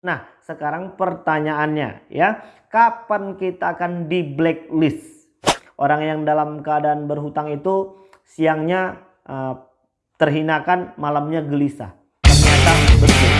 Nah, sekarang pertanyaannya ya, kapan kita akan di blacklist? Orang yang dalam keadaan berhutang itu siangnya uh, terhinakan, malamnya gelisah. Ternyata betul.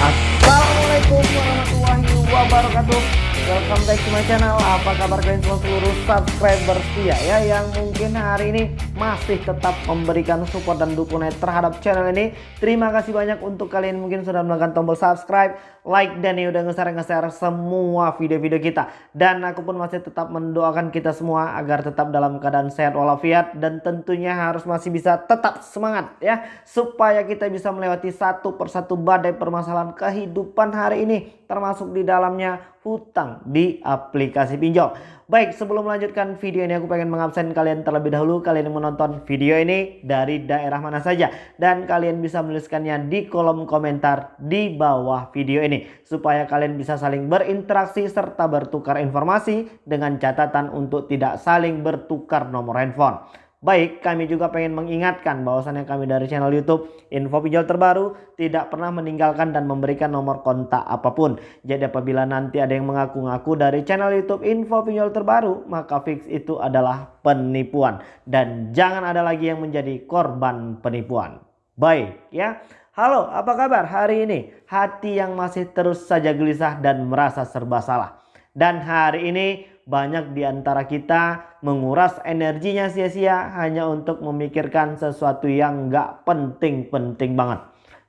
Assalamualaikum warahmatullahi wabarakatuh. Welcome back to my channel Apa kabar kalian semua seluruh subscriber setia ya Yang mungkin hari ini masih tetap memberikan support dan dukungan terhadap channel ini. Terima kasih banyak untuk kalian mungkin sudah menekan tombol subscribe Like dan ya udah nge-share-nge-share semua video-video kita. Dan aku pun masih tetap mendoakan kita semua Agar tetap dalam keadaan sehat walafiat Dan tentunya harus masih bisa tetap semangat ya. Supaya kita bisa melewati satu persatu badai permasalahan kehidupan hari ini termasuk di dalamnya hutang di aplikasi pinjol. Baik, sebelum melanjutkan video ini aku pengen mengabsen kalian terlebih dahulu. Kalian yang menonton video ini dari daerah mana saja dan kalian bisa menuliskannya di kolom komentar di bawah video ini supaya kalian bisa saling berinteraksi serta bertukar informasi dengan catatan untuk tidak saling bertukar nomor handphone. Baik, kami juga pengen mengingatkan bahwasannya kami dari channel YouTube Info Pinjol Terbaru tidak pernah meninggalkan dan memberikan nomor kontak apa pun. Jadi apabila nanti ada yang mengaku-ngaku dari channel YouTube Info Pinjol Terbaru, maka fix itu adalah penipuan dan jangan ada lagi yang menjadi korban penipuan. Baik, ya. Halo, apa kabar hari ini? Hati yang masih terus saja gelisah dan merasa serba salah. Dan hari ini banyak di antara kita menguras energinya sia-sia hanya untuk memikirkan sesuatu yang gak penting-penting banget.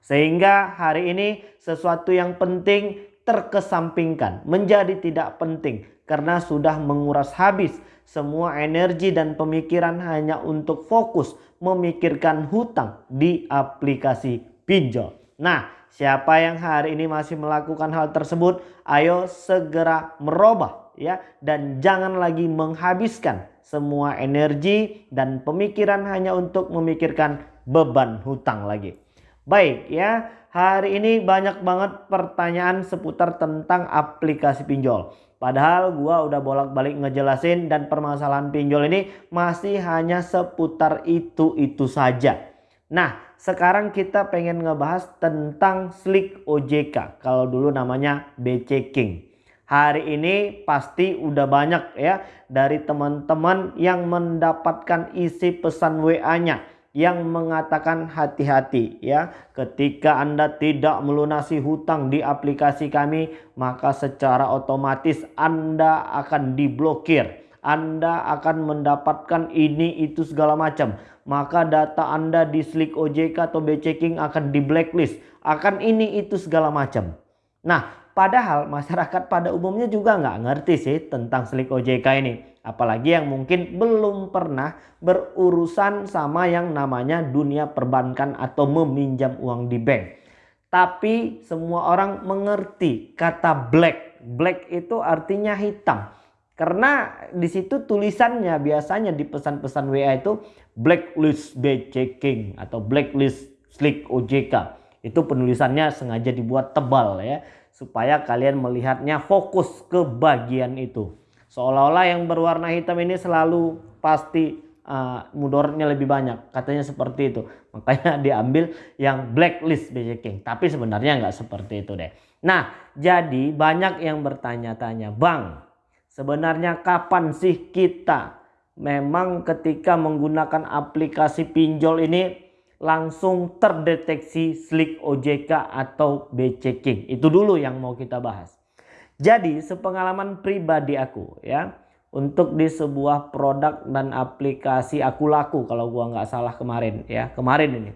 Sehingga hari ini sesuatu yang penting terkesampingkan, menjadi tidak penting karena sudah menguras habis semua energi dan pemikiran hanya untuk fokus memikirkan hutang di aplikasi pinjol. Nah, siapa yang hari ini masih melakukan hal tersebut, ayo segera merubah ya dan jangan lagi menghabiskan semua energi dan pemikiran hanya untuk memikirkan beban hutang lagi. Baik ya, hari ini banyak banget pertanyaan seputar tentang aplikasi pinjol. Padahal gua udah bolak-balik ngejelasin dan permasalahan pinjol ini masih hanya seputar itu-itu saja. Nah, sekarang kita pengen ngebahas tentang Slick OJK. Kalau dulu namanya BC King. Hari ini pasti udah banyak ya dari teman-teman yang mendapatkan isi pesan WA-nya yang mengatakan hati-hati ya. Ketika Anda tidak melunasi hutang di aplikasi kami maka secara otomatis Anda akan diblokir anda akan mendapatkan ini itu segala macam. Maka data Anda di Slick OJK atau B-Checking akan di blacklist. Akan ini itu segala macam. Nah Padahal masyarakat pada umumnya juga nggak ngerti sih tentang selik OJK ini. Apalagi yang mungkin belum pernah berurusan sama yang namanya dunia perbankan atau meminjam uang di bank. Tapi semua orang mengerti kata black. Black itu artinya hitam. Karena di situ tulisannya biasanya di pesan-pesan WA itu blacklist B checking atau blacklist slick OJK. Itu penulisannya sengaja dibuat tebal ya supaya kalian melihatnya fokus ke bagian itu. Seolah-olah yang berwarna hitam ini selalu pasti uh, mudorotnya lebih banyak. Katanya seperti itu. Makanya diambil yang blacklist BJ King. Tapi sebenarnya nggak seperti itu deh. Nah jadi banyak yang bertanya-tanya. Bang sebenarnya kapan sih kita memang ketika menggunakan aplikasi pinjol ini langsung terdeteksi slick OJK atau B-checking. Itu dulu yang mau kita bahas. Jadi sepengalaman pribadi aku ya untuk di sebuah produk dan aplikasi aku laku kalau gua nggak salah kemarin ya kemarin ini.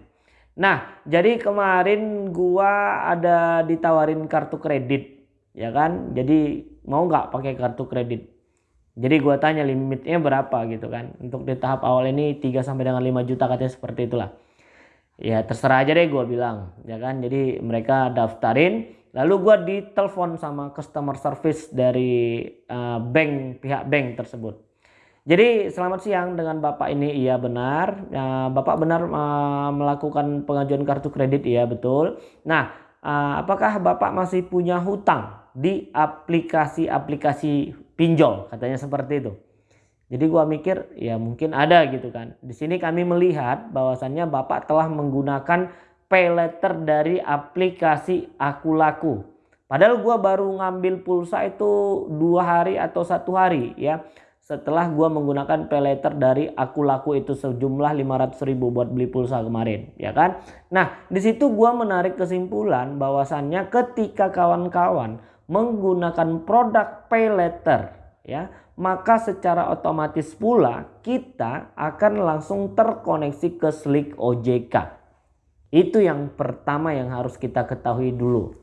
Nah jadi kemarin gua ada ditawarin kartu kredit ya kan. Jadi mau nggak pakai kartu kredit. Jadi gua tanya limitnya berapa gitu kan. Untuk di tahap awal ini 3 sampai dengan 5 juta katanya seperti itulah. Ya terserah aja deh gue bilang ya kan? Jadi mereka daftarin lalu gue ditelepon sama customer service dari uh, bank pihak bank tersebut. Jadi selamat siang dengan bapak ini. Iya benar. Uh, bapak benar uh, melakukan pengajuan kartu kredit. Iya betul. Nah uh, apakah bapak masih punya hutang di aplikasi-aplikasi pinjol katanya seperti itu Jadi gua mikir ya mungkin ada gitu kan. Di sini kami melihat bahwasannya Bapak telah menggunakan pay letter dari aplikasi Aku Laku. Padahal gua baru ngambil pulsa itu dua hari atau satu hari ya. Setelah gua menggunakan pay letter dari Aku Laku itu sejumlah 500 ribu buat beli pulsa kemarin ya kan. Nah di situ gua menarik kesimpulan bahwasannya ketika kawan-kawan menggunakan produk pay letter ya maka secara otomatis pula kita akan langsung terkoneksi ke Slick OJK. Itu yang pertama yang harus kita ketahui dulu.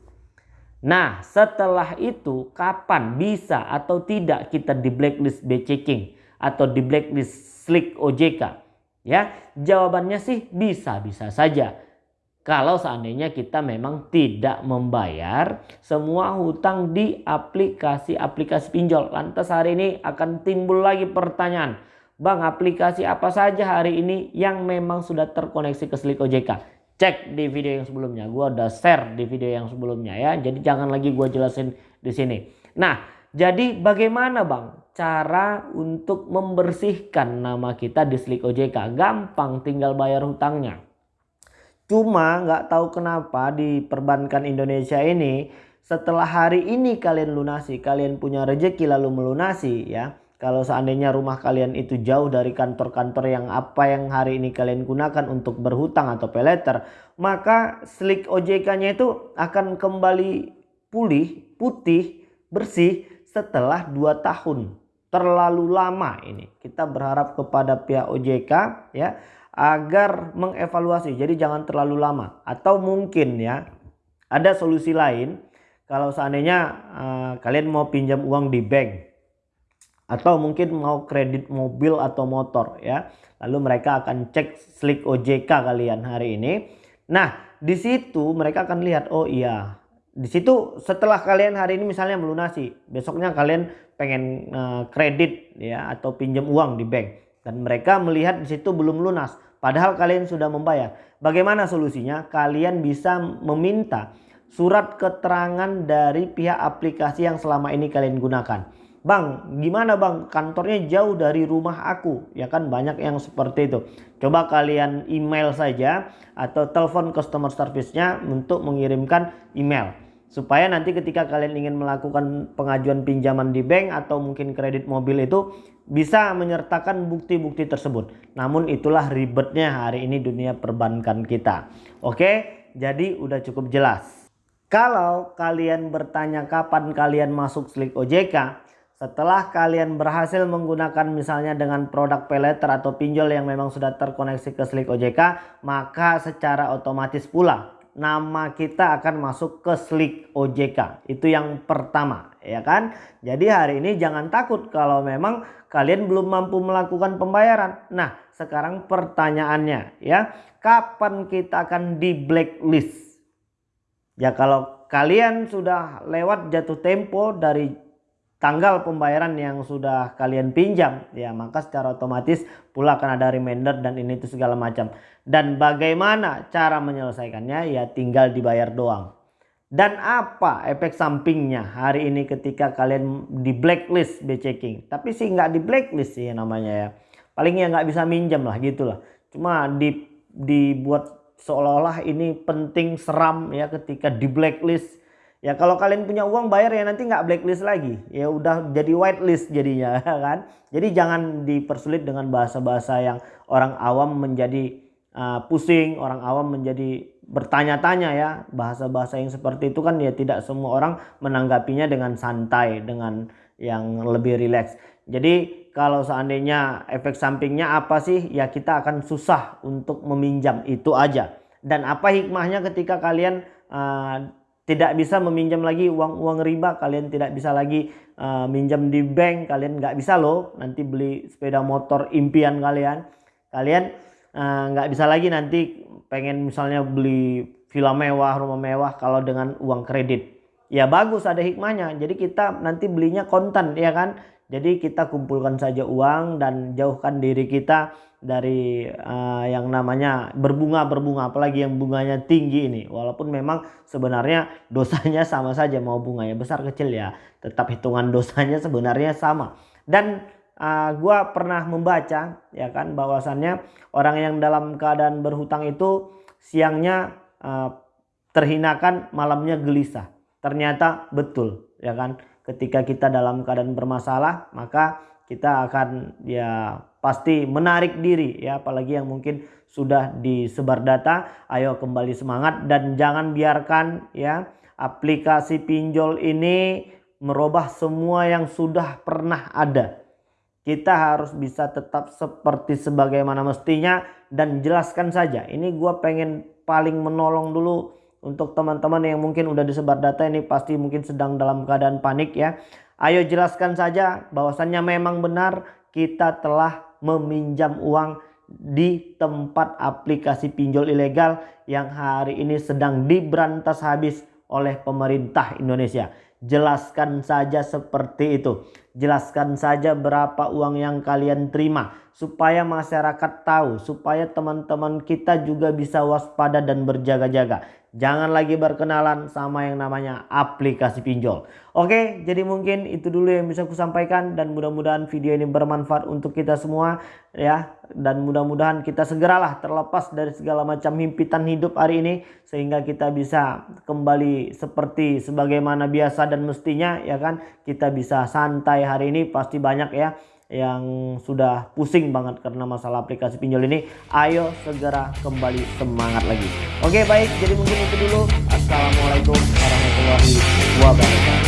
Nah setelah itu kapan bisa atau tidak kita di blacklist B checking atau di blacklist Slick OJK? Ya jawabannya sih bisa-bisa saja kalau seandainya kita memang tidak membayar semua hutang di aplikasi-aplikasi pinjol. Lantas hari ini akan timbul lagi pertanyaan. Bang aplikasi apa saja hari ini yang memang sudah terkoneksi ke Slik OJK? Cek di video yang sebelumnya. Gue udah share di video yang sebelumnya ya. Jadi jangan lagi gue jelasin di sini. Nah jadi bagaimana bang cara untuk membersihkan nama kita di Slik OJK? Gampang tinggal bayar hutangnya. Cuma nggak tahu kenapa di perbankan Indonesia ini setelah hari ini kalian lunasi, kalian punya rejeki lalu melunasi ya. Kalau seandainya rumah kalian itu jauh dari kantor-kantor yang apa yang hari ini kalian gunakan untuk berhutang atau peleter, maka slik OJK-nya itu akan kembali pulih, putih, bersih setelah 2 tahun. Terlalu lama ini. Kita berharap kepada pihak OJK ya agar mengevaluasi. Jadi jangan terlalu lama. Atau mungkin ya ada solusi lain kalau seandainya uh, kalian mau pinjam uang di bank atau mungkin mau kredit mobil atau motor ya. Lalu mereka akan cek slik OJK kalian hari ini. Nah, di situ mereka akan lihat oh iya. Di situ setelah kalian hari ini misalnya melunasi, besoknya kalian pengen uh, kredit ya atau pinjam uang di bank dan mereka melihat di situ belum lunas Padahal kalian sudah membayar. Bagaimana solusinya? Kalian bisa meminta surat keterangan dari pihak aplikasi yang selama ini kalian gunakan. Bang, gimana bang? Kantornya jauh dari rumah aku. Ya kan banyak yang seperti itu. Coba kalian email saja atau telepon customer service-nya untuk mengirimkan email supaya nanti ketika kalian ingin melakukan pengajuan pinjaman di bank atau mungkin kredit mobil itu bisa menyertakan bukti-bukti tersebut. Namun itulah ribetnya hari ini dunia perbankan kita. Oke, jadi udah cukup jelas. Kalau kalian bertanya kapan kalian masuk Slik OJK, setelah kalian berhasil menggunakan misalnya dengan produk peleter atau pinjol yang memang sudah terkoneksi ke Slik OJK, maka secara otomatis pula nama kita akan masuk ke Slik OJK. Itu yang pertama, ya kan? Jadi hari ini jangan takut kalau memang kalian belum mampu melakukan pembayaran. Nah, sekarang pertanyaannya ya, kapan kita akan di blacklist? Ya kalau kalian sudah lewat jatuh tempo dari tanggal pembayaran yang sudah kalian pinjam ya maka secara otomatis pula akan ada reminder dan ini itu segala macam. Dan bagaimana cara menyelesaikannya? Ya tinggal dibayar doang. Dan apa efek sampingnya hari ini ketika kalian di blacklist B checking tapi sih nggak di blacklist sih namanya ya. Paling ya nggak bisa minjam lah gitulah. Cuma di dibuat seolah-olah ini penting seram ya ketika di blacklist Ya kalau kalian punya uang bayar ya nanti nggak blacklist lagi. Ya udah jadi whitelist jadinya kan. Jadi jangan dipersulit dengan bahasa-bahasa yang orang awam menjadi uh, pusing, orang awam menjadi bertanya-tanya ya. Bahasa-bahasa yang seperti itu kan ya tidak semua orang menanggapinya dengan santai, dengan yang lebih rileks. Jadi kalau seandainya efek sampingnya apa sih? Ya kita akan susah untuk meminjam itu aja. Dan apa hikmahnya ketika kalian uh, tidak bisa meminjam lagi uang-uang riba kalian tidak bisa lagi uh, minjam di bank kalian nggak bisa loh. Nanti beli sepeda motor impian kalian. Kalian uh, nggak bisa lagi nanti pengen misalnya beli villa mewah rumah mewah kalau dengan uang kredit. Ya bagus ada hikmahnya. Jadi kita nanti belinya kontan ya kan? Jadi kita kumpulkan saja uang dan jauhkan diri kita dari uh, yang namanya berbunga-berbunga apalagi yang bunganya tinggi ini. Walaupun memang sebenarnya dosanya sama saja mau bunganya besar kecil ya. Tetap hitungan dosanya sebenarnya sama. Dan uh, gua pernah membaca ya kan bahwasannya orang yang dalam keadaan berhutang itu siangnya uh, terhinakan malamnya gelisah ternyata betul ya kan ketika kita dalam keadaan bermasalah maka kita akan ya pasti menarik diri ya apalagi yang mungkin sudah disebar data. Ayo kembali semangat dan jangan biarkan ya aplikasi pinjol ini merubah semua yang sudah pernah ada. Kita harus bisa tetap seperti sebagaimana mestinya dan jelaskan saja. Ini gue pengen paling menolong dulu untuk teman-teman yang mungkin udah disebar data ini pasti mungkin sedang dalam keadaan panik ya ayo jelaskan saja bahwasannya memang benar kita telah meminjam uang di tempat aplikasi pinjol ilegal yang hari ini sedang diberantas habis oleh pemerintah Indonesia. Jelaskan saja seperti itu. Jelaskan saja berapa uang yang kalian terima supaya masyarakat tahu, supaya teman-teman kita juga bisa waspada dan berjaga-jaga. Jangan lagi berkenalan sama yang namanya aplikasi pinjol. Oke, jadi mungkin itu dulu yang bisa aku sampaikan dan mudah-mudahan video ini bermanfaat untuk kita semua ya. Dan mudah-mudahan kita segeralah terlepas dari segala macam himpitan hidup hari ini sehingga kita bisa kembali seperti sebagaimana biasa dan mestinya ya kan. Kita bisa santai hari ini pasti banyak ya yang sudah pusing banget karena masalah aplikasi pinjol ini. Ayo segera kembali semangat lagi. Oke baik. Jadi mungkin itu dulu. Assalamualaikum warahmatullahi wabarakatuh